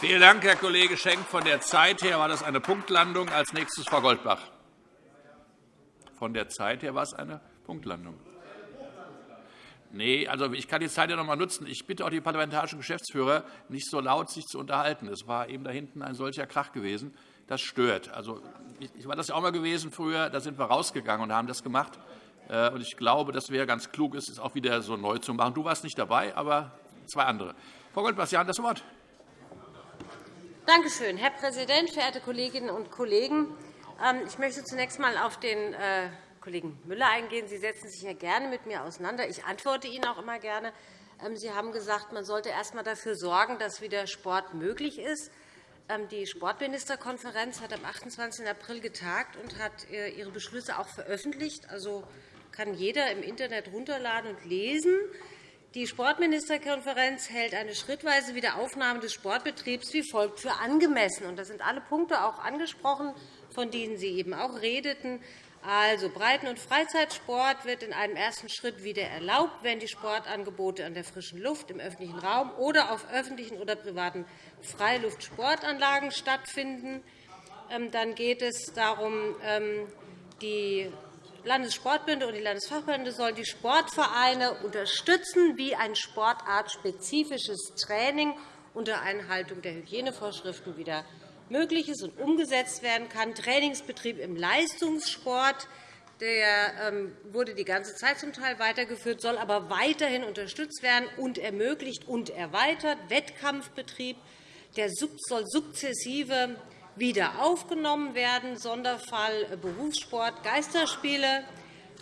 Vielen Dank, Herr Kollege Schenk. Von der Zeit her war das eine Punktlandung. Als nächstes Frau Goldbach. Von der Zeit her war es eine Punktlandung. Nee, also ich kann die Zeit ja noch einmal nutzen. Ich bitte auch die parlamentarischen Geschäftsführer, nicht so laut sich zu unterhalten. Es war eben da hinten ein solcher Krach gewesen. Das stört. Also, ich war das ja auch mal gewesen früher. Da sind wir rausgegangen und haben das gemacht. Äh, und ich glaube, dass wäre ganz klug es auch wieder so neu zu machen. Du warst nicht dabei, aber zwei andere. Frau Goldbach, Sie haben das Wort. Danke schön, Herr Präsident, verehrte Kolleginnen und Kollegen! Ähm, ich möchte zunächst einmal auf den äh, Kollegen Müller eingehen. Sie setzen sich ja gerne mit mir auseinander. Ich antworte Ihnen auch immer gerne. Ähm, Sie haben gesagt, man sollte erst einmal dafür sorgen, dass wieder Sport möglich ist. Ähm, die Sportministerkonferenz hat am 28. April getagt und hat äh, ihre Beschlüsse auch veröffentlicht. Also kann jeder im Internet herunterladen und lesen. Die Sportministerkonferenz hält eine schrittweise Wiederaufnahme des Sportbetriebs wie folgt für angemessen. Da sind alle Punkte auch angesprochen, von denen Sie eben auch redeten. Also, Breiten- und Freizeitsport wird in einem ersten Schritt wieder erlaubt, wenn die Sportangebote an der frischen Luft, im öffentlichen Raum oder auf öffentlichen oder privaten Freiluftsportanlagen stattfinden. Ähm, dann geht es darum, ähm, die Landessportbünde und die Landesfachbünde sollen die Sportvereine unterstützen, wie ein sportartspezifisches Training unter Einhaltung der Hygienevorschriften wieder möglich ist und umgesetzt werden kann. Trainingsbetrieb im Leistungssport der ähm, wurde die ganze Zeit zum Teil weitergeführt, soll aber weiterhin unterstützt werden und ermöglicht und erweitert. Wettkampfbetrieb der soll sukzessive wieder aufgenommen werden. Sonderfall äh, Berufssport, Geisterspiele.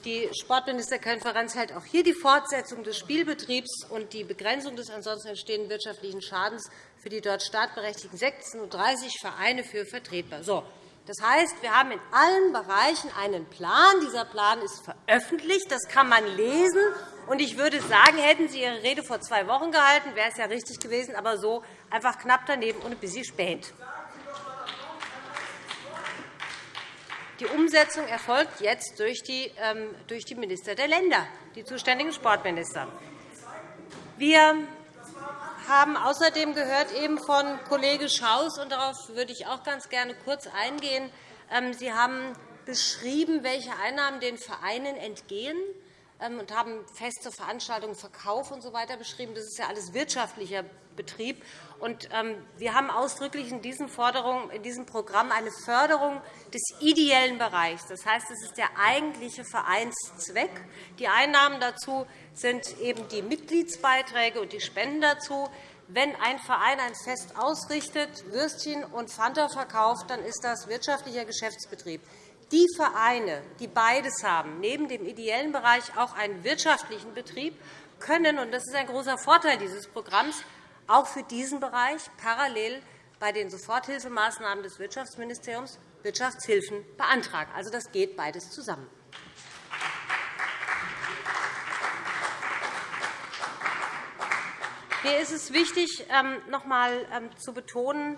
Die Sportministerkonferenz hält auch hier die Fortsetzung des Spielbetriebs und die Begrenzung des ansonsten entstehenden wirtschaftlichen Schadens für die dort startberechtigten 36 Vereine für vertretbar. So, das heißt, wir haben in allen Bereichen einen Plan. Dieser Plan ist veröffentlicht. Das kann man lesen. Und ich würde sagen, hätten Sie Ihre Rede vor zwei Wochen gehalten, wäre es ja richtig gewesen, aber so einfach knapp daneben und ein bisschen spät. Die Umsetzung erfolgt jetzt durch die, ähm, durch die Minister der Länder, die zuständigen Sportminister. Wir haben außerdem gehört eben von Kollege Schaus, und darauf würde ich auch ganz gerne kurz eingehen. Ähm, Sie haben beschrieben, welche Einnahmen den Vereinen entgehen. Ähm, und haben feste Veranstaltungen, Verkauf usw. So beschrieben. Das ist ja alles wirtschaftlicher Betrieb. Und ähm, wir haben ausdrücklich in, diesen Forderungen, in diesem Programm eine Förderung des ideellen Bereichs. Das heißt, es ist der eigentliche Vereinszweck. Die Einnahmen dazu sind eben die Mitgliedsbeiträge und die Spenden dazu. Wenn ein Verein ein Fest ausrichtet, Würstchen und Fanta verkauft, dann ist das wirtschaftlicher Geschäftsbetrieb. Die Vereine, die beides haben, neben dem ideellen Bereich auch einen wirtschaftlichen Betrieb, können, und das ist ein großer Vorteil dieses Programms, auch für diesen Bereich parallel bei den Soforthilfemaßnahmen des Wirtschaftsministeriums Wirtschaftshilfen beantragen. Also, das geht beides zusammen. Mir ist es wichtig, ähm, noch einmal ähm, zu betonen,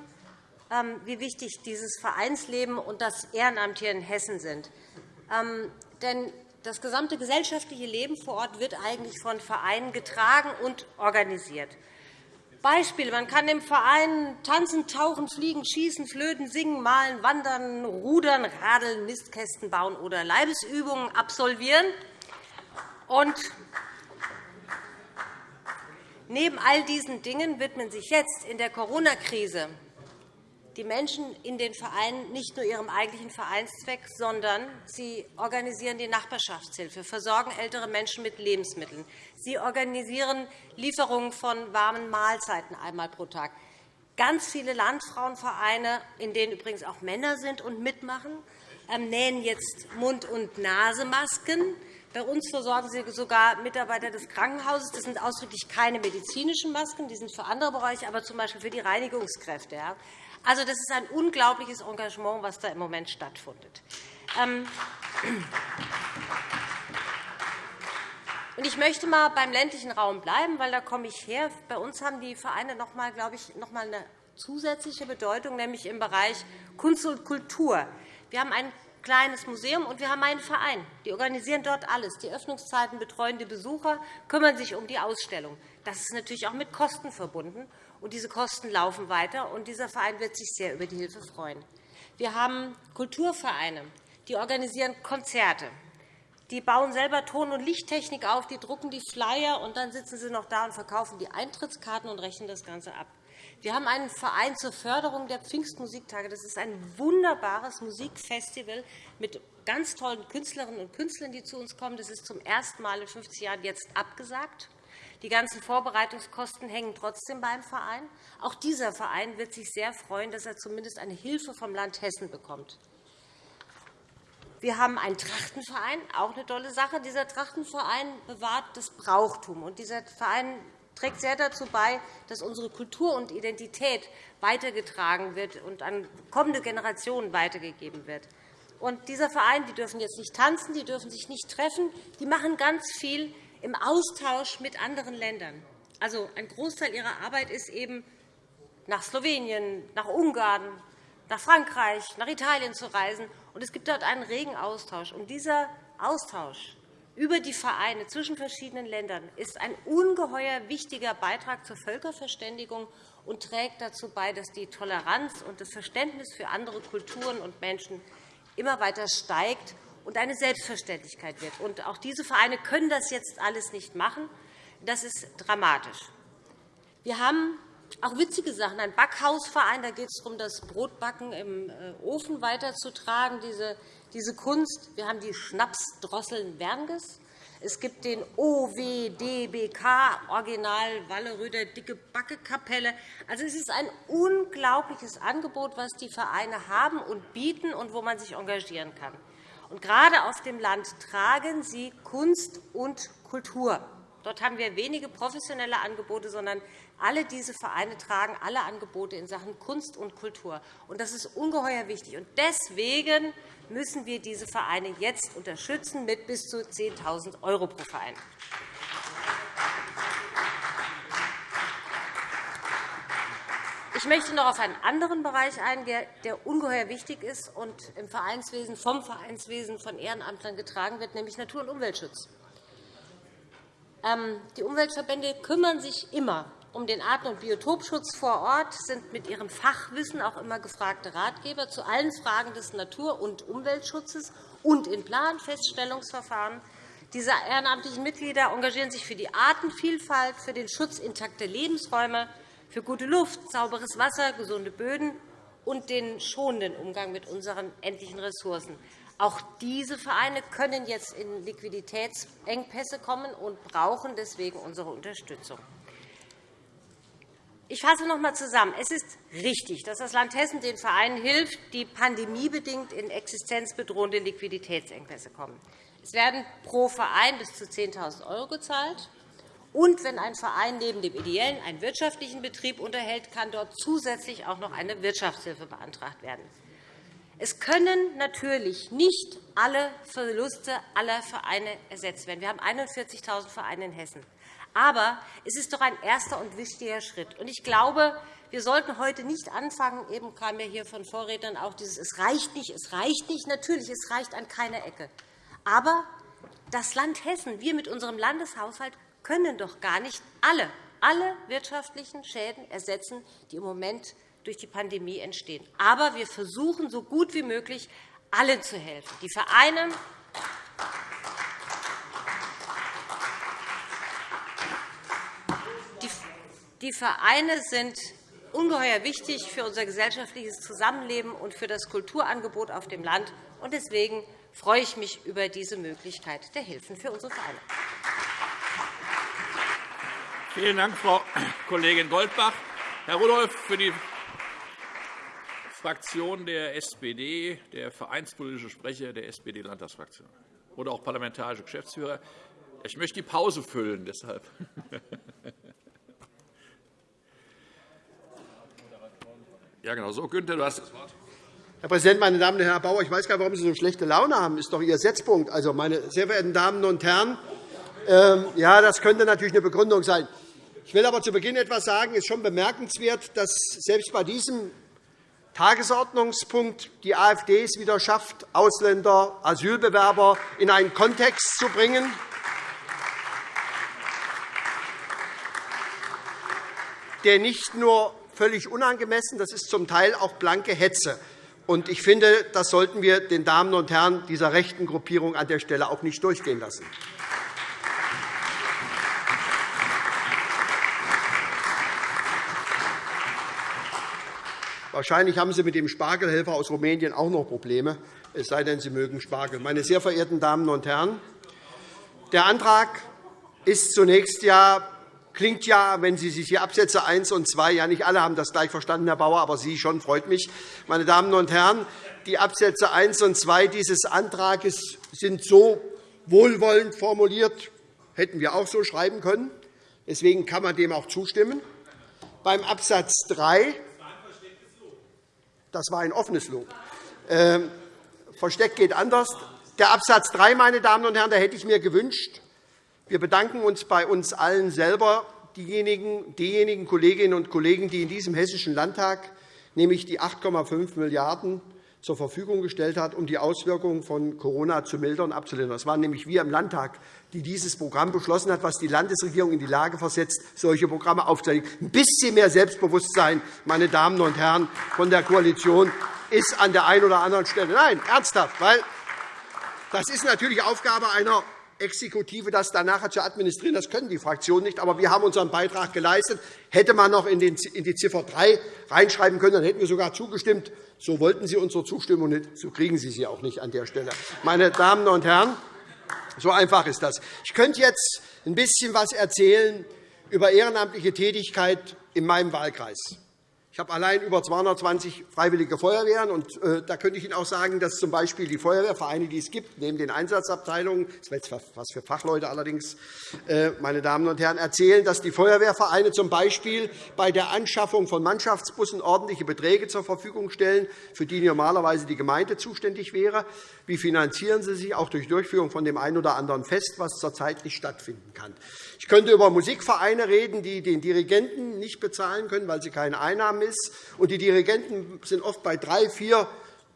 wie wichtig dieses Vereinsleben und das Ehrenamt hier in Hessen sind. Ähm, denn das gesamte gesellschaftliche Leben vor Ort wird eigentlich von Vereinen getragen und organisiert. Beispiele. Man kann im Verein tanzen, tauchen, fliegen, schießen, flöten, singen, malen, wandern, rudern, radeln, Mistkästen bauen oder Leibesübungen absolvieren. Und neben all diesen Dingen widmen sich jetzt in der Corona-Krise die Menschen in den Vereinen nicht nur ihrem eigentlichen Vereinszweck, sondern sie organisieren die Nachbarschaftshilfe, versorgen ältere Menschen mit Lebensmitteln. Sie organisieren Lieferungen von warmen Mahlzeiten einmal pro Tag. Ganz viele Landfrauenvereine, in denen übrigens auch Männer sind und mitmachen, ähm, nähen jetzt Mund- und Nasemasken. Bei uns versorgen sie sogar Mitarbeiter des Krankenhauses. Das sind ausdrücklich keine medizinischen Masken, die sind für andere Bereiche, aber z. B. für die Reinigungskräfte. Also, das ist ein unglaubliches Engagement, was da im Moment stattfindet. Ähm, ich möchte einmal beim ländlichen Raum bleiben, weil da komme ich her. Bei uns haben die Vereine noch einmal, glaube ich, noch einmal eine zusätzliche Bedeutung, nämlich im Bereich Kunst und Kultur. Wir haben ein kleines Museum und wir haben einen Verein. Die organisieren dort alles. Die Öffnungszeiten betreuen die Besucher, kümmern sich um die Ausstellung. Das ist natürlich auch mit Kosten verbunden. Und diese Kosten laufen weiter. Und dieser Verein wird sich sehr über die Hilfe freuen. Wir haben Kulturvereine, die organisieren Konzerte. Die bauen selber Ton- und Lichttechnik auf, die drucken die Flyer, und dann sitzen sie noch da und verkaufen die Eintrittskarten und rechnen das Ganze ab. Wir haben einen Verein zur Förderung der Pfingstmusiktage. Das ist ein wunderbares Musikfestival mit ganz tollen Künstlerinnen und Künstlern, die zu uns kommen. Das ist zum ersten Mal in 50 Jahren jetzt abgesagt. Die ganzen Vorbereitungskosten hängen trotzdem beim Verein. Auch dieser Verein wird sich sehr freuen, dass er zumindest eine Hilfe vom Land Hessen bekommt. Wir haben einen Trachtenverein, auch eine tolle Sache. Dieser Trachtenverein bewahrt das Brauchtum. Und dieser Verein trägt sehr dazu bei, dass unsere Kultur und Identität weitergetragen wird und an kommende Generationen weitergegeben wird. Und dieser Verein die dürfen jetzt nicht tanzen, die dürfen sich nicht treffen. Die machen ganz viel im Austausch mit anderen Ländern. Also, ein Großteil ihrer Arbeit ist eben, nach Slowenien, nach Ungarn, nach Frankreich, nach Italien zu reisen. Und es gibt dort einen regen Austausch. Und dieser Austausch über die Vereine zwischen verschiedenen Ländern ist ein ungeheuer wichtiger Beitrag zur Völkerverständigung und trägt dazu bei, dass die Toleranz und das Verständnis für andere Kulturen und Menschen immer weiter steigt und eine Selbstverständlichkeit wird. Und auch diese Vereine können das jetzt alles nicht machen. Das ist dramatisch. Wir haben auch witzige Sachen. Ein Backhausverein, da geht es darum, das Brotbacken im äh, Ofen weiterzutragen, diese, diese Kunst. Wir haben die Schnapsdrosseln Wernges. Es gibt den OWDBK, Original Walleröder Dicke Backekapelle. Also, es ist ein unglaubliches Angebot, was die Vereine haben und bieten und wo man sich engagieren kann. Und gerade auf dem Land tragen sie Kunst und Kultur. Dort haben wir wenige professionelle Angebote, sondern alle diese Vereine tragen alle Angebote in Sachen Kunst und Kultur. Das ist ungeheuer wichtig. Deswegen müssen wir diese Vereine jetzt unterstützen mit bis zu 10.000 € pro Verein. Ich möchte noch auf einen anderen Bereich eingehen, der ungeheuer wichtig ist und im Vereinswesen, vom Vereinswesen von Ehrenamtlern getragen wird, nämlich Natur- und Umweltschutz. Ähm, die Umweltverbände kümmern sich immer um den Arten- und Biotopschutz vor Ort, sind mit ihrem Fachwissen auch immer gefragte Ratgeber zu allen Fragen des Natur- und Umweltschutzes und in Planfeststellungsverfahren. Diese ehrenamtlichen Mitglieder engagieren sich für die Artenvielfalt, für den Schutz intakter Lebensräume, für gute Luft, sauberes Wasser, gesunde Böden und den schonenden Umgang mit unseren endlichen Ressourcen. Auch diese Vereine können jetzt in Liquiditätsengpässe kommen und brauchen deswegen unsere Unterstützung. Ich fasse noch einmal zusammen. Es ist richtig, dass das Land Hessen den Vereinen hilft, die pandemiebedingt in existenzbedrohende Liquiditätsengpässe kommen. Es werden pro Verein bis zu 10.000 € gezahlt. Und wenn ein Verein neben dem ideellen einen wirtschaftlichen Betrieb unterhält, kann dort zusätzlich auch noch eine Wirtschaftshilfe beantragt werden. Es können natürlich nicht alle Verluste aller Vereine ersetzt werden. Wir haben 41.000 Vereine in Hessen. Aber es ist doch ein erster und wichtiger Schritt. Ich glaube, wir sollten heute nicht anfangen, eben kam ja hier von Vorrednern auch dieses, es reicht nicht, es reicht nicht. Natürlich, es reicht an keiner Ecke. Aber das Land Hessen, wir mit unserem Landeshaushalt, können doch gar nicht alle, alle wirtschaftlichen Schäden ersetzen, die im Moment durch die Pandemie entstehen. Aber wir versuchen, so gut wie möglich allen zu helfen. Die Vereine, Die Vereine sind ungeheuer wichtig für unser gesellschaftliches Zusammenleben und für das Kulturangebot auf dem Land. Deswegen freue ich mich über diese Möglichkeit der Hilfen für unsere Vereine. Vielen Dank, Frau Kollegin Goldbach. Herr Rudolph, für die Fraktion der SPD, der vereinspolitische Sprecher der SPD-Landtagsfraktion oder auch parlamentarische Geschäftsführer. Ich möchte die Pause füllen. Deshalb. Ja, genau so. Günther, du hast das Wort. Herr Präsident, meine Damen und Herren! Herr Bauer, ich weiß gar nicht, warum Sie so schlechte Laune haben. Das ist doch Ihr Setzpunkt. Also, meine sehr verehrten Damen und Herren, ähm, ja, das könnte natürlich eine Begründung sein. Ich will aber zu Beginn etwas sagen. Es ist schon bemerkenswert, dass selbst bei diesem Tagesordnungspunkt die AfD es wieder schafft, Ausländer, Asylbewerber in einen Kontext zu bringen, der nicht nur völlig unangemessen, das ist zum Teil auch blanke Hetze. Und ich finde, das sollten wir den Damen und Herren dieser rechten Gruppierung an der Stelle auch nicht durchgehen lassen. Wahrscheinlich haben Sie mit dem Spargelhelfer aus Rumänien auch noch Probleme, es sei denn, Sie mögen Spargel. Meine sehr verehrten Damen und Herren, der Antrag ist zunächst ja klingt ja, wenn Sie sich hier Absätze 1 und 2, ja nicht alle haben das gleich verstanden, Herr Bauer, aber Sie schon, freut mich. Meine Damen und Herren, die Absätze 1 und 2 dieses Antrags sind so wohlwollend formuliert, hätten wir auch so schreiben können. Deswegen kann man dem auch zustimmen. Beim Absatz 3 das war ein offenes Lob. Ähm, versteckt geht anders. Der Absatz 3, meine Damen und Herren, da hätte ich mir gewünscht, wir bedanken uns bei uns allen selber, diejenigen, diejenigen Kolleginnen und Kollegen, die in diesem Hessischen Landtag nämlich die 8,5 Milliarden € zur Verfügung gestellt hat, um die Auswirkungen von Corona zu mildern und abzulindern. Das waren nämlich wir im Landtag, die dieses Programm beschlossen hat, was die Landesregierung in die Lage versetzt, solche Programme aufzulegen. Ein bisschen mehr Selbstbewusstsein, meine Damen und Herren von der Koalition, ist an der einen oder anderen Stelle. Nein, ernsthaft, weil das ist natürlich Aufgabe einer Exekutive, das dann nachher zu administrieren. Das können die Fraktionen nicht. Aber wir haben unseren Beitrag geleistet. Hätte man noch in die Ziffer 3 reinschreiben können, dann hätten wir sogar zugestimmt. So wollten Sie unsere Zustimmung nicht. So kriegen Sie sie auch nicht an der Stelle. Meine Damen und Herren, so einfach ist das. Ich könnte jetzt ein bisschen etwas erzählen über ehrenamtliche Tätigkeit in meinem Wahlkreis. Ich habe allein über 220 freiwillige Feuerwehren. Und, äh, da könnte ich Ihnen auch sagen, dass z. B. die Feuerwehrvereine, die es gibt, neben den Einsatzabteilungen, das wäre jetzt was für Fachleute allerdings, äh, meine Damen und Herren, erzählen, dass die Feuerwehrvereine z. B. bei der Anschaffung von Mannschaftsbussen ordentliche Beträge zur Verfügung stellen, für die normalerweise die Gemeinde zuständig wäre. Wie finanzieren sie sich auch durch Durchführung von dem einen oder anderen Fest, was zurzeit nicht stattfinden kann? Ich könnte über Musikvereine reden, die den Dirigenten nicht bezahlen können, weil sie keine Einnahmen ist. Und die Dirigenten sind oft bei drei, vier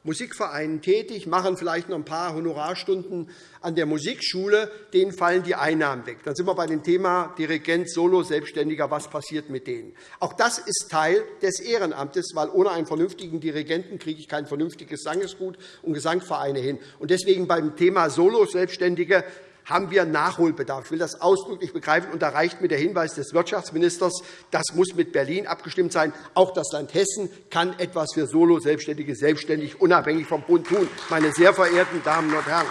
Musikvereinen tätig, machen vielleicht noch ein paar Honorarstunden an der Musikschule, denen fallen die Einnahmen weg. Dann sind wir bei dem Thema Dirigent, Solo, Selbstständiger. Was passiert mit denen? Auch das ist Teil des Ehrenamtes, weil ohne einen vernünftigen Dirigenten kriege ich kein vernünftiges Sangesgut und Gesangvereine hin. Und deswegen beim Thema Solo, Selbstständige haben wir Nachholbedarf. Ich will das ausdrücklich begreifen. Und da reicht mir der Hinweis des Wirtschaftsministers, das muss mit Berlin abgestimmt sein. Auch das Land Hessen kann etwas für Solo-Selbstständige selbstständig unabhängig vom Bund tun, meine sehr verehrten Damen und Herren.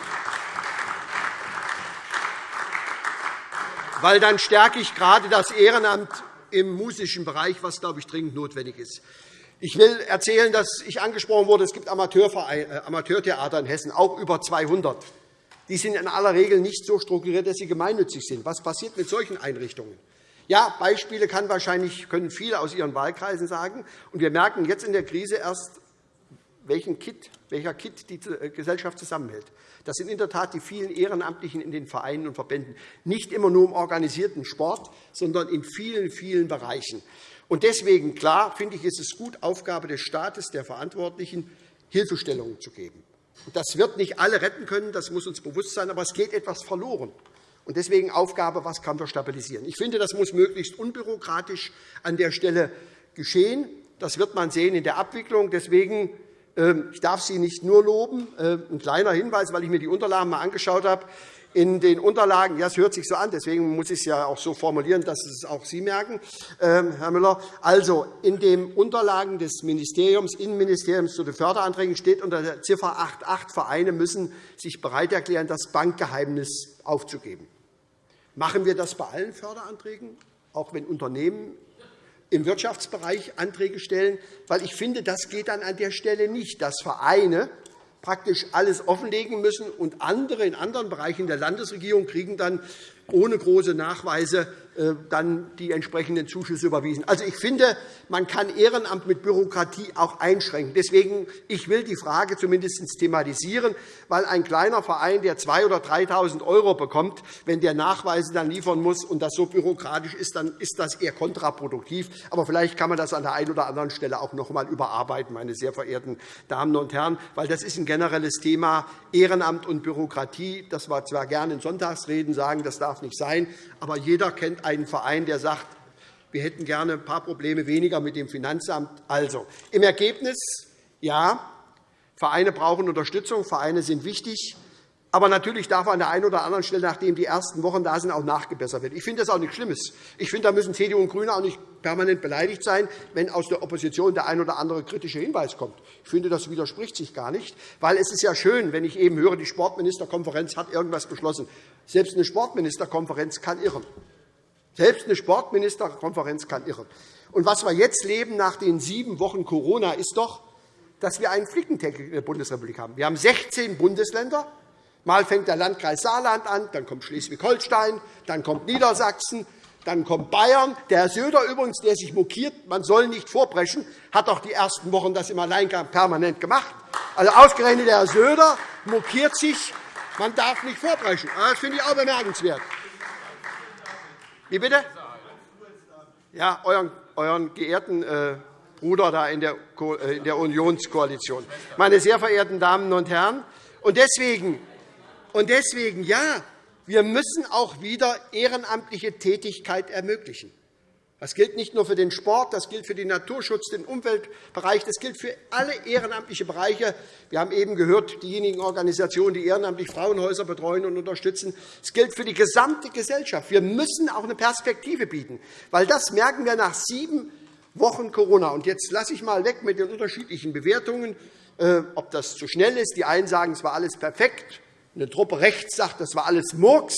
Weil dann stärke ich gerade das Ehrenamt im musischen Bereich, was, glaube ich, dringend notwendig ist. Ich will erzählen, dass ich angesprochen wurde, es gibt äh, Amateurtheater in Hessen, auch über 200 die sind in aller Regel nicht so strukturiert, dass sie gemeinnützig sind. Was passiert mit solchen Einrichtungen? Ja, Beispiele kann wahrscheinlich, können viele aus Ihren Wahlkreisen sagen. Und wir merken jetzt in der Krise erst, welchen Kit, welcher Kit die äh, Gesellschaft zusammenhält. Das sind in der Tat die vielen Ehrenamtlichen in den Vereinen und Verbänden. Nicht immer nur im organisierten Sport, sondern in vielen, vielen Bereichen. Und deswegen, klar, finde ich, ist es gut, Aufgabe des Staates, der Verantwortlichen, Hilfestellungen zu geben. Das wird nicht alle retten können, das muss uns bewusst sein, aber es geht etwas verloren. Und deswegen Aufgabe, was kann wir stabilisieren. Ich finde, das muss möglichst unbürokratisch an der Stelle geschehen. Das wird man sehen in der Abwicklung. Deswegen ähm, ich darf Sie nicht nur loben. Ähm, ein kleiner Hinweis, weil ich mir die Unterlagen einmal angeschaut habe in den Unterlagen, ja, es hört sich so an, deswegen muss ich es ja auch so formulieren, dass es auch Sie merken, ähm, Herr Müller. Also, in den Unterlagen des Ministeriums, Innenministeriums zu den Förderanträgen steht unter der Ziffer 8.8, Vereine müssen sich bereit erklären, das Bankgeheimnis aufzugeben. Machen wir das bei allen Förderanträgen, auch wenn Unternehmen im Wirtschaftsbereich Anträge stellen? Weil ich finde, das geht dann an der Stelle nicht, dass Vereine praktisch alles offenlegen müssen, und andere in anderen Bereichen der Landesregierung kriegen dann ohne große Nachweise äh, dann die entsprechenden Zuschüsse überwiesen. Also, ich finde, man kann Ehrenamt mit Bürokratie auch einschränken. Deswegen ich will die Frage zumindest thematisieren, weil ein kleiner Verein, der 2.000 oder 3.000 € bekommt, wenn der Nachweise dann liefern muss und das so bürokratisch ist, dann ist das eher kontraproduktiv. Aber vielleicht kann man das an der einen oder anderen Stelle auch noch einmal überarbeiten, meine sehr verehrten Damen und Herren, weil das ist ein generelles Thema Ehrenamt und Bürokratie. Das wir zwar gerne in Sonntagsreden sagen, das darf nicht sein, aber jeder kennt einen Verein, der sagt, Wir hätten gerne ein paar Probleme weniger mit dem Finanzamt. Also, im Ergebnis, ja, Vereine brauchen Unterstützung, Vereine sind wichtig. Aber natürlich darf an der einen oder anderen Stelle, nachdem die ersten Wochen da sind, auch nachgebessert werden. Ich finde das auch nichts Schlimmes. Ich finde, da müssen CDU und GRÜNE auch nicht permanent beleidigt sein, wenn aus der Opposition der ein oder andere kritische Hinweis kommt. Ich finde, das widerspricht sich gar nicht. Weil es ist ja schön, wenn ich eben höre, die Sportministerkonferenz hat irgendwas beschlossen. Selbst eine Sportministerkonferenz kann irren. Selbst eine Sportministerkonferenz kann irren. Und was wir jetzt leben nach den sieben Wochen Corona, ist doch, dass wir einen Flickenteppich in der Bundesrepublik haben. Wir haben 16 Bundesländer, Mal fängt der Landkreis Saarland an, dann kommt Schleswig-Holstein, dann kommt Niedersachsen, dann kommt Bayern. Der Herr Söder übrigens, der sich mokiert, man soll nicht vorbrechen, hat doch die ersten Wochen das im Alleingang permanent gemacht. Also ausgerechnet der Herr Söder mokiert sich, man darf nicht vorbrechen. Ah, das finde ich auch bemerkenswert. Wie bitte? Ja, euren, euren geehrten äh, Bruder da in der, äh, in der Unionskoalition. Meine sehr verehrten Damen und Herren, und deswegen und deswegen, ja, wir müssen auch wieder ehrenamtliche Tätigkeit ermöglichen. Das gilt nicht nur für den Sport, das gilt für den Naturschutz, den Umweltbereich, das gilt für alle ehrenamtlichen Bereiche. Wir haben eben gehört, diejenigen Organisationen, die ehrenamtlich Frauenhäuser betreuen und unterstützen. Es gilt für die gesamte Gesellschaft. Wir müssen auch eine Perspektive bieten, weil das merken wir nach sieben Wochen Corona. Und jetzt lasse ich mal weg mit den unterschiedlichen Bewertungen, äh, ob das zu schnell ist. Die einen sagen, es war alles perfekt. Eine Truppe rechts sagt, das war alles Murks.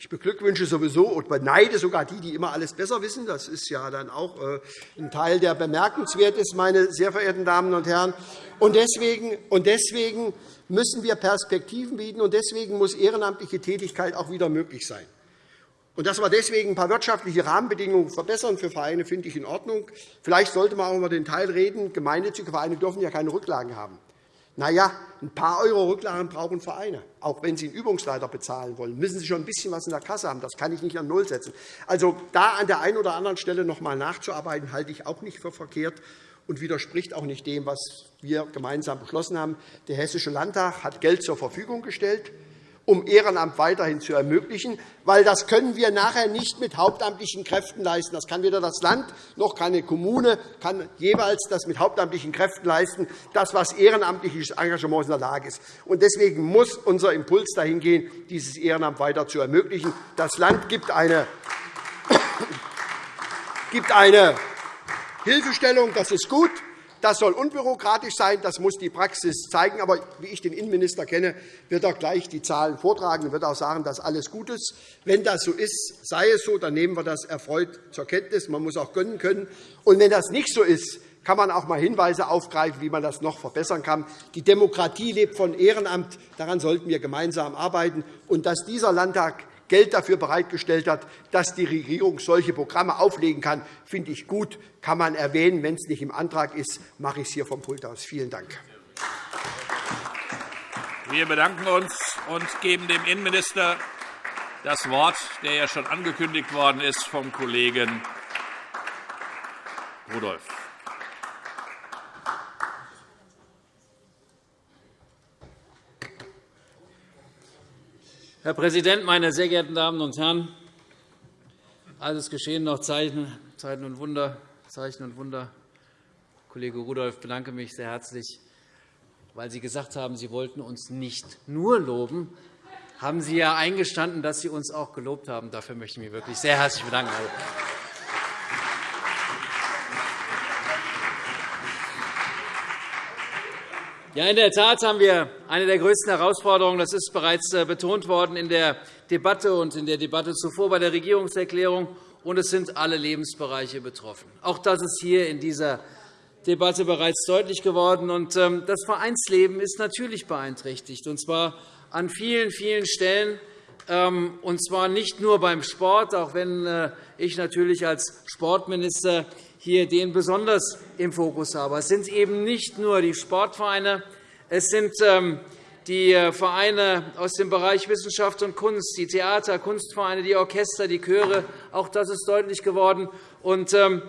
Ich beglückwünsche sowieso und beneide sogar die, die immer alles besser wissen. Das ist ja dann auch äh, ein Teil, der bemerkenswert ist, meine sehr verehrten Damen und Herren. Und deswegen, und deswegen müssen wir Perspektiven bieten, und deswegen muss ehrenamtliche Tätigkeit auch wieder möglich sein. Und dass wir deswegen ein paar wirtschaftliche Rahmenbedingungen verbessern für Vereine, finde ich in Ordnung. Vielleicht sollte man auch über den Teil reden, gemeinnützige Vereine dürfen ja keine Rücklagen haben. Na ja, ein paar Euro Rücklagen brauchen Vereine. Auch wenn sie einen Übungsleiter bezahlen wollen, müssen sie schon ein bisschen was in der Kasse haben. Das kann ich nicht an Null setzen. Also da an der einen oder anderen Stelle noch einmal nachzuarbeiten, halte ich auch nicht für verkehrt und widerspricht auch nicht dem, was wir gemeinsam beschlossen haben. Der Hessische Landtag hat Geld zur Verfügung gestellt um Ehrenamt weiterhin zu ermöglichen, weil das können wir nachher nicht mit hauptamtlichen Kräften leisten. Das kann weder das Land noch keine Kommune kann jeweils das mit hauptamtlichen Kräften leisten, das, was ehrenamtliches Engagement in der Lage ist. Deswegen muss unser Impuls dahin gehen, dieses Ehrenamt weiter zu ermöglichen. Das Land gibt eine, gibt eine Hilfestellung. Das ist gut. Das soll unbürokratisch sein, das muss die Praxis zeigen. Aber wie ich den Innenminister kenne, wird er gleich die Zahlen vortragen und wird auch sagen, dass alles gut ist. Wenn das so ist, sei es so, dann nehmen wir das erfreut zur Kenntnis. Man muss auch gönnen können. Und wenn das nicht so ist, kann man auch einmal Hinweise aufgreifen, wie man das noch verbessern kann. Die Demokratie lebt von Ehrenamt. Daran sollten wir gemeinsam arbeiten. Und dass dieser Landtag Geld dafür bereitgestellt hat, dass die Regierung solche Programme auflegen kann, finde ich gut. Kann man erwähnen. Wenn es nicht im Antrag ist, mache ich es hier vom Pult aus. Vielen Dank. Wir bedanken uns und geben dem Innenminister das Wort, der ja schon angekündigt worden ist vom Kollegen Rudolph. Herr Präsident, meine sehr geehrten Damen und Herren! Alles geschehen noch Zeichen, und Wunder, Zeichen und Wunder. Kollege Rudolph, bedanke mich sehr herzlich, weil Sie gesagt haben, Sie wollten uns nicht nur loben, haben Sie ja eingestanden, dass Sie uns auch gelobt haben. Dafür möchte ich mich wirklich sehr herzlich bedanken. Ja, in der Tat haben wir eine der größten Herausforderungen. Das ist bereits äh, betont worden in der Debatte und in der Debatte zuvor bei der Regierungserklärung. Und es sind alle Lebensbereiche betroffen. Auch das ist hier in dieser Debatte bereits deutlich geworden. Ähm, das Vereinsleben ist natürlich beeinträchtigt, und zwar an vielen, vielen Stellen. Ähm, und zwar nicht nur beim Sport, auch wenn äh, ich natürlich als Sportminister hier den besonders im Fokus habe. Es sind eben nicht nur die Sportvereine, es sind ähm, die äh, Vereine aus dem Bereich Wissenschaft und Kunst, die Theater, Kunstvereine, die Orchester, die Chöre. Auch das ist deutlich geworden. Ähm,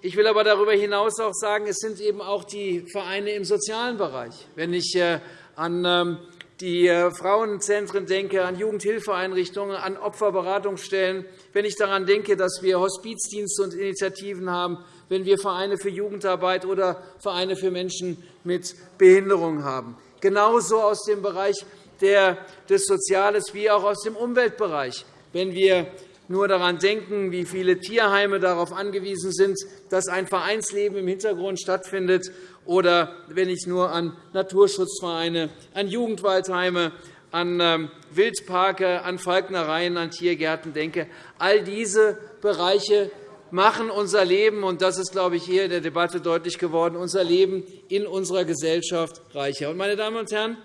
ich will aber darüber hinaus auch sagen, es sind eben auch die Vereine im sozialen Bereich. Wenn ich äh, an die äh, Frauenzentren denke, an Jugendhilfeeinrichtungen, an Opferberatungsstellen, wenn ich daran denke, dass wir Hospizdienste und Initiativen haben, wenn wir Vereine für Jugendarbeit oder Vereine für Menschen mit Behinderung haben. Genauso aus dem Bereich des Soziales wie auch aus dem Umweltbereich. Wenn wir nur daran denken, wie viele Tierheime darauf angewiesen sind, dass ein Vereinsleben im Hintergrund stattfindet, oder wenn ich nur an Naturschutzvereine, an Jugendwaldheime, an ähm, Wildparke, an Falknereien, an Tiergärten denke. All diese Bereiche machen unser Leben, und das ist, glaube ich, hier in der Debatte deutlich geworden, unser Leben in unserer Gesellschaft reicher. Meine Damen und Herren,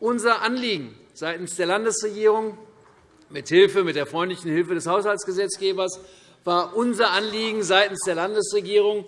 unser Anliegen seitens der Landesregierung mit Hilfe, mit der freundlichen Hilfe des Haushaltsgesetzgebers war unser Anliegen seitens der Landesregierung,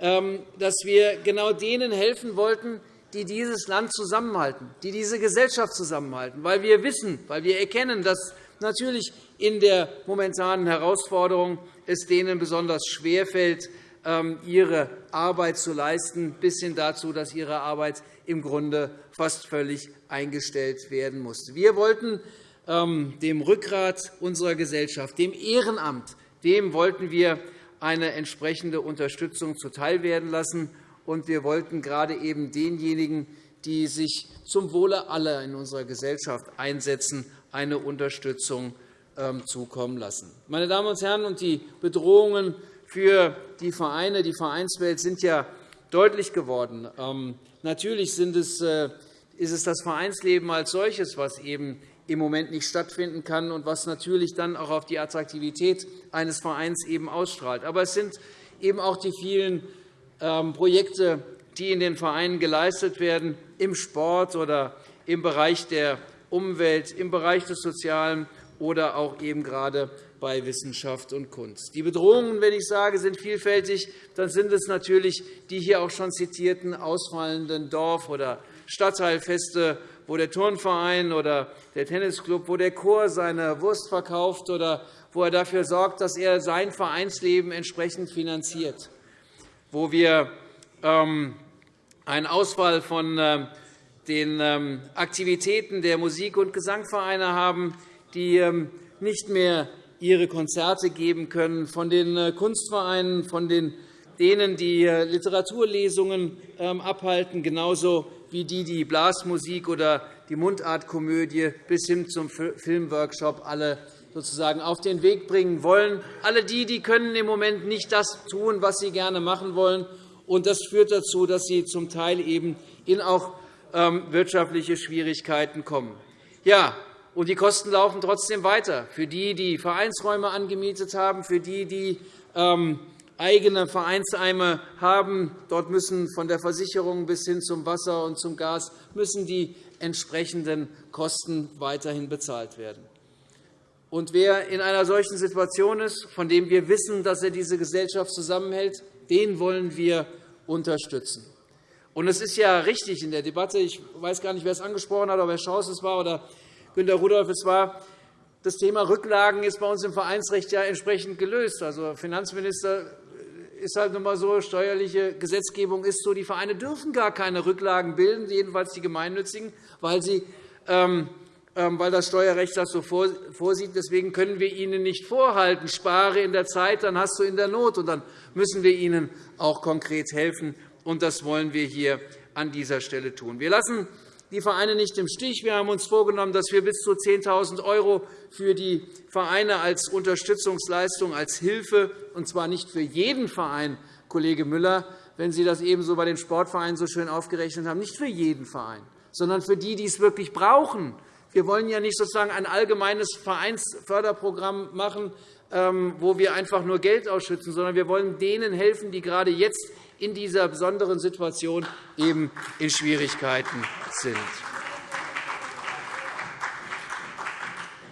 dass wir genau denen helfen wollten, die dieses Land zusammenhalten, die diese Gesellschaft zusammenhalten, weil wir wissen, weil wir erkennen, dass natürlich in der momentanen Herausforderung es denen besonders schwerfällt, ähm, ihre Arbeit zu leisten, bis hin dazu, dass ihre Arbeit im Grunde fast völlig eingestellt werden musste. Wir wollten ähm, dem Rückgrat unserer Gesellschaft, dem Ehrenamt, dem wollten wir eine entsprechende Unterstützung zuteilwerden lassen. Und wir wollten gerade eben denjenigen, die sich zum Wohle aller in unserer Gesellschaft einsetzen, eine Unterstützung ähm, zukommen lassen. Meine Damen und Herren, die Bedrohungen für die Vereine, die Vereinswelt sind ja deutlich geworden. Ähm, natürlich äh, ist es das Vereinsleben als solches, was eben im Moment nicht stattfinden kann und was natürlich dann auch auf die Attraktivität eines Vereins eben ausstrahlt. Aber es sind eben auch die vielen ähm, Projekte, die in den Vereinen geleistet werden, im Sport oder im Bereich der Umwelt, im Bereich des Sozialen oder auch eben gerade bei Wissenschaft und Kunst. Die Bedrohungen, wenn ich sage, sind vielfältig, dann sind es natürlich die hier auch schon zitierten ausfallenden Dorf- oder Stadtteilfeste wo der Turnverein oder der Tennisclub, wo der Chor seine Wurst verkauft oder wo er dafür sorgt, dass er sein Vereinsleben entsprechend finanziert, wo wir ähm, einen Ausfall von ähm, den ähm, Aktivitäten der Musik- und Gesangvereine haben, die nicht mehr ihre Konzerte geben können, von den äh, Kunstvereinen, von denen, die äh, Literaturlesungen abhalten, genauso wie die, die Blasmusik oder die Mundartkomödie bis hin zum Filmworkshop alle sozusagen auf den Weg bringen wollen. Alle die, die können im Moment nicht das tun, was sie gerne machen wollen. Und das führt dazu, dass sie zum Teil eben in auch ähm, wirtschaftliche Schwierigkeiten kommen. Ja, und die Kosten laufen trotzdem weiter. Für die, die Vereinsräume angemietet haben, für die, die ähm, eigene Vereinsheime haben. Dort müssen von der Versicherung bis hin zum Wasser und zum Gas müssen die entsprechenden Kosten weiterhin bezahlt werden. Und wer in einer solchen Situation ist, von dem wir wissen, dass er diese Gesellschaft zusammenhält, den wollen wir unterstützen. Und es ist ja richtig in der Debatte, ich weiß gar nicht, wer es angesprochen hat, ob Herr Schaus es war oder Günter Rudolph es war, das Thema Rücklagen ist bei uns im Vereinsrecht ja entsprechend gelöst. Also, Finanzminister ist halt nun einmal so, steuerliche Gesetzgebung ist so, die Vereine dürfen gar keine Rücklagen bilden, jedenfalls die gemeinnützigen, weil, sie, ähm, ähm, weil das Steuerrecht das so vorsieht. Deswegen können wir ihnen nicht vorhalten, spare in der Zeit, dann hast du in der Not. Und dann müssen wir ihnen auch konkret helfen. Und das wollen wir hier an dieser Stelle tun. Wir lassen die Vereine nicht im Stich. Wir haben uns vorgenommen, dass wir bis zu 10.000 € für die Vereine als Unterstützungsleistung, als Hilfe, und zwar nicht für jeden Verein, Kollege Müller, wenn Sie das ebenso bei den Sportvereinen so schön aufgerechnet haben, nicht für jeden Verein, sondern für die, die es wirklich brauchen. Wir wollen ja nicht sozusagen ein allgemeines Vereinsförderprogramm machen, wo wir einfach nur Geld ausschütten, sondern wir wollen denen helfen, die gerade jetzt in dieser besonderen Situation eben in Schwierigkeiten sind.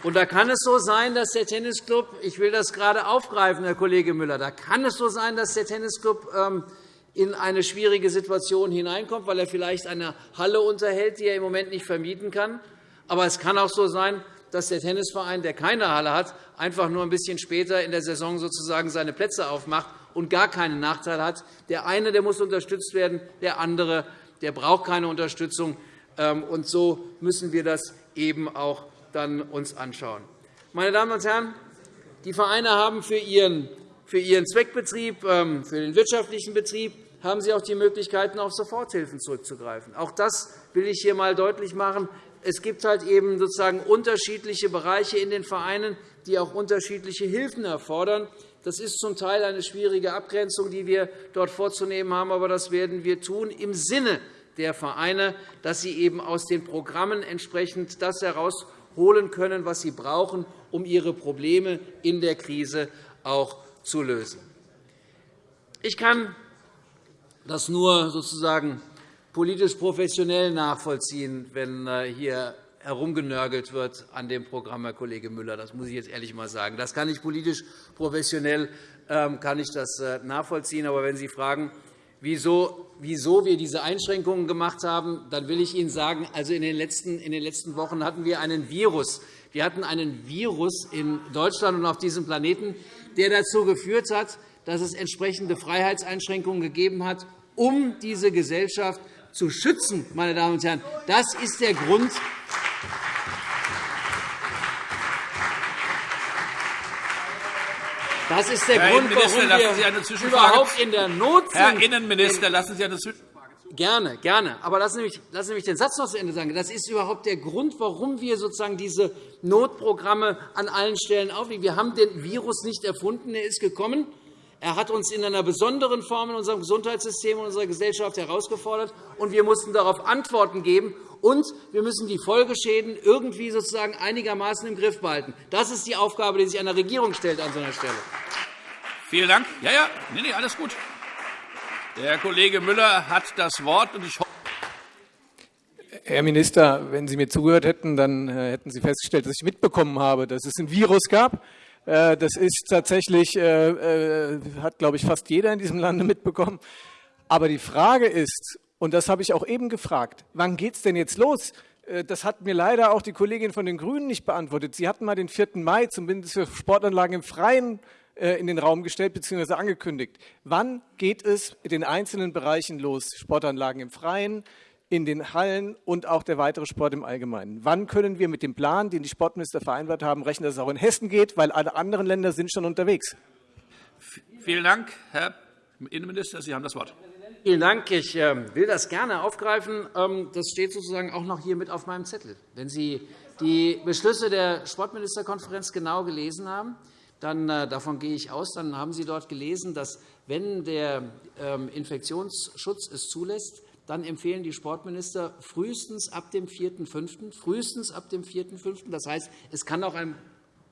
Und da kann es so sein, dass der Tennisclub, ich will das gerade aufgreifen, Herr Kollege Müller, da kann es so sein, dass der Tennisclub ähm, in eine schwierige Situation hineinkommt, weil er vielleicht eine Halle unterhält, die er im Moment nicht vermieten kann. Aber es kann auch so sein, dass der Tennisverein, der keine Halle hat, einfach nur ein bisschen später in der Saison sozusagen seine Plätze aufmacht und gar keinen Nachteil hat. Der eine der muss unterstützt werden, der andere der braucht keine Unterstützung. Ähm, und so müssen wir das eben auch dann uns anschauen. Meine Damen und Herren, die Vereine haben für ihren, für ihren Zweckbetrieb, ähm, für den wirtschaftlichen Betrieb, haben sie auch die Möglichkeiten, auf Soforthilfen zurückzugreifen. Auch das will ich hier einmal deutlich machen. Es gibt halt eben sozusagen unterschiedliche Bereiche in den Vereinen, die auch unterschiedliche Hilfen erfordern. Das ist zum Teil eine schwierige Abgrenzung, die wir dort vorzunehmen haben, aber das werden wir tun im Sinne der Vereine, dass sie eben aus den Programmen entsprechend das herausholen können, was sie brauchen, um ihre Probleme in der Krise auch zu lösen. Ich kann das nur sozusagen politisch professionell nachvollziehen, wenn äh, hier herumgenörgelt wird an dem Programm, Herr Kollege Müller. Das muss ich jetzt ehrlich einmal sagen. Das kann ich politisch professionell ähm, kann ich das äh, nachvollziehen. Aber wenn Sie fragen, wieso, wir diese Einschränkungen gemacht haben, dann will ich Ihnen sagen, also in den letzten, in den letzten Wochen hatten wir einen Virus. Wir hatten einen Virus in Deutschland und auf diesem Planeten, der dazu geführt hat, dass es entsprechende Freiheitseinschränkungen gegeben hat, um diese Gesellschaft zu schützen. Meine Damen und Herren. Das ist der Grund, Das ist der Herr Grund, warum warum wir überhaupt in der Not sind. Herr Innenminister, lassen Sie eine Zwischenfrage Gerne, gerne. Aber lassen Sie, mich, lassen Sie mich den Satz noch zu Ende sagen. Das ist überhaupt der Grund, warum wir sozusagen diese Notprogramme an allen Stellen auflegen. Wir haben den Virus nicht erfunden. Er ist gekommen. Er hat uns in einer besonderen Form in unserem Gesundheitssystem und unserer Gesellschaft herausgefordert, und wir mussten darauf Antworten geben. Und wir müssen die Folgeschäden irgendwie sozusagen einigermaßen im Griff behalten. Das ist die Aufgabe, die sich einer Regierung stellt an so einer Stelle. Vielen Dank. Ja, ja, nee, nee, alles gut. Der Herr Kollege Müller hat das Wort. Und ich Herr Minister, wenn Sie mir zugehört hätten, dann äh, hätten Sie festgestellt, dass ich mitbekommen habe, dass es ein Virus gab. Äh, das ist tatsächlich, äh, hat, glaube ich, fast jeder in diesem Lande mitbekommen. Aber die Frage ist, und das habe ich auch eben gefragt, wann geht es denn jetzt los? Das hat mir leider auch die Kollegin von den GRÜNEN nicht beantwortet. Sie hatten mal den 4. Mai zumindest für Sportanlagen im Freien äh, in den Raum gestellt bzw. angekündigt. Wann geht es in den einzelnen Bereichen los? Sportanlagen im Freien, in den Hallen und auch der weitere Sport im Allgemeinen. Wann können wir mit dem Plan, den die Sportminister vereinbart haben, rechnen, dass es auch in Hessen geht, weil alle anderen Länder sind schon unterwegs? Vielen Dank, Herr Innenminister. Sie haben das Wort. Vielen Dank. Ich ähm, will das gerne aufgreifen. Ähm, das steht sozusagen auch noch hier mit auf meinem Zettel. Wenn Sie die Beschlüsse der Sportministerkonferenz genau gelesen haben, dann, äh, davon gehe ich aus, dann haben Sie dort gelesen, dass, wenn der ähm, Infektionsschutz es zulässt, dann empfehlen die Sportminister frühestens ab dem 4.5., frühestens ab dem 4.5., das heißt, es kann auch ein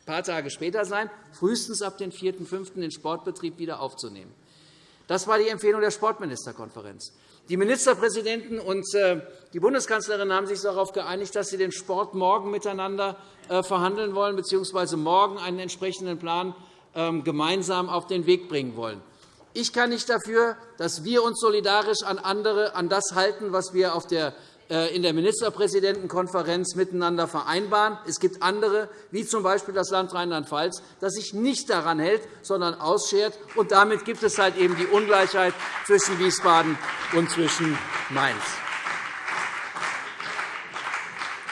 paar Tage später sein, frühestens ab dem 4.5. den Sportbetrieb wieder aufzunehmen. Das war die Empfehlung der Sportministerkonferenz. Die Ministerpräsidenten und äh, die Bundeskanzlerin haben sich darauf geeinigt, dass sie den Sport morgen miteinander äh, verhandeln wollen bzw. morgen einen entsprechenden Plan ähm, gemeinsam auf den Weg bringen wollen. Ich kann nicht dafür, dass wir uns solidarisch an andere an das halten, was wir auf der äh, in der Ministerpräsidentenkonferenz miteinander vereinbaren. Es gibt andere, wie z. B. das Land Rheinland-Pfalz, das sich nicht daran hält, sondern ausschert. Und damit gibt es halt eben die Ungleichheit zwischen Wiesbaden und zwischen Mainz.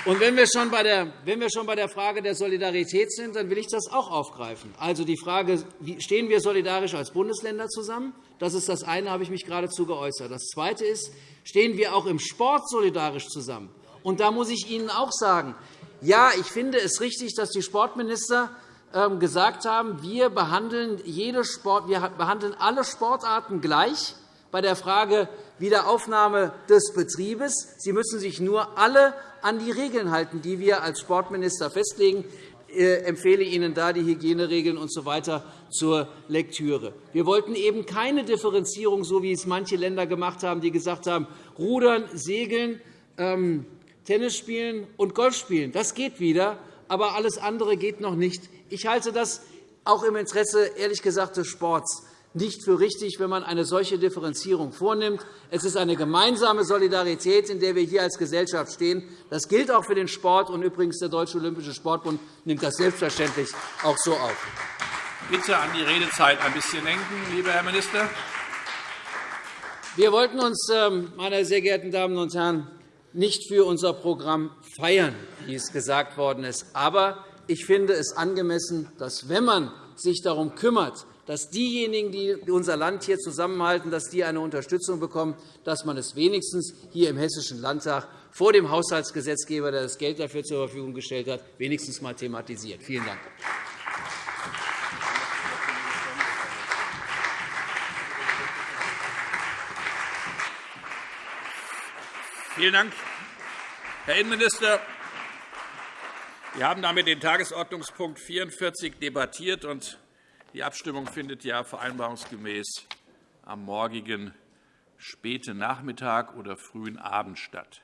Und wenn wir, schon bei der, wenn wir schon bei der Frage der Solidarität sind, dann will ich das auch aufgreifen. Also die Frage, stehen wir solidarisch als Bundesländer zusammen? Das ist das eine, habe ich mich geradezu geäußert. Das zweite ist, stehen wir auch im Sport solidarisch zusammen? Und da muss ich Ihnen auch sagen, ja, ich finde es richtig, dass die Sportminister ähm, gesagt haben, wir behandeln, jede Sport, wir behandeln alle Sportarten gleich bei der Frage Wiederaufnahme des Betriebes. Sie müssen sich nur alle an die Regeln halten, die wir als Sportminister festlegen. Ich äh, empfehle Ihnen da die Hygieneregeln usw. So zur Lektüre. Wir wollten eben keine Differenzierung, so wie es manche Länder gemacht haben, die gesagt haben, Rudern, Segeln, ähm, Tennis spielen und Golf spielen. Das geht wieder, aber alles andere geht noch nicht. Ich halte das auch im Interesse ehrlich gesagt des Sports nicht für richtig, wenn man eine solche Differenzierung vornimmt. Es ist eine gemeinsame Solidarität, in der wir hier als Gesellschaft stehen. Das gilt auch für den Sport. Und übrigens, der Deutsche Olympische Sportbund nimmt das selbstverständlich auch so auf. Bitte an die Redezeit ein bisschen denken, lieber Herr Minister. Wir wollten uns, ähm, meine sehr geehrten Damen und Herren, nicht für unser Programm feiern, wie es gesagt worden ist. Aber ich finde es angemessen, dass, wenn man sich darum kümmert, dass diejenigen, die unser Land hier zusammenhalten, dass die eine Unterstützung bekommen, dass man es wenigstens hier im Hessischen Landtag vor dem Haushaltsgesetzgeber, der das Geld dafür zur Verfügung gestellt hat, wenigstens einmal thematisiert. Vielen Dank. Vielen Dank, Herr Innenminister. Wir haben damit den Tagesordnungspunkt 44 debattiert, und die Abstimmung findet ja vereinbarungsgemäß am morgigen späten Nachmittag oder frühen Abend statt.